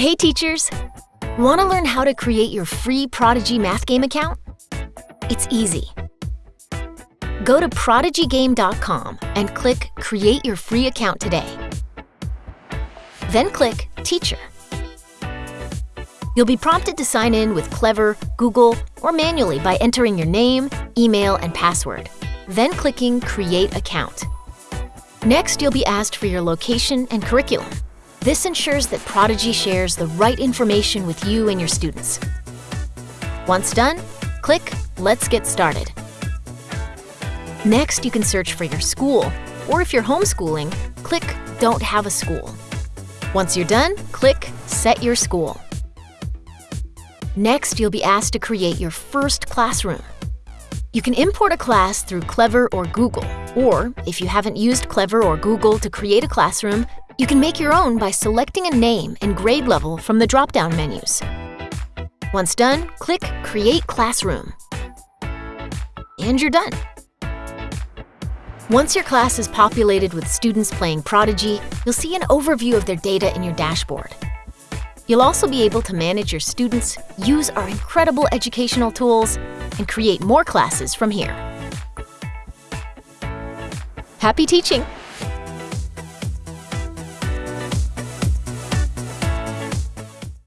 Hey teachers! Want to learn how to create your free Prodigy Math Game account? It's easy. Go to prodigygame.com and click Create your free account today. Then click Teacher. You'll be prompted to sign in with Clever, Google, or manually by entering your name, email, and password, then clicking Create Account. Next, you'll be asked for your location and curriculum. This ensures that Prodigy shares the right information with you and your students. Once done, click Let's Get Started. Next, you can search for your school, or if you're homeschooling, click Don't Have a School. Once you're done, click Set Your School. Next, you'll be asked to create your first classroom. You can import a class through Clever or Google, or if you haven't used Clever or Google to create a classroom, you can make your own by selecting a name and grade level from the drop-down menus. Once done, click Create Classroom. And you're done. Once your class is populated with students playing Prodigy, you'll see an overview of their data in your dashboard. You'll also be able to manage your students, use our incredible educational tools, and create more classes from here. Happy teaching!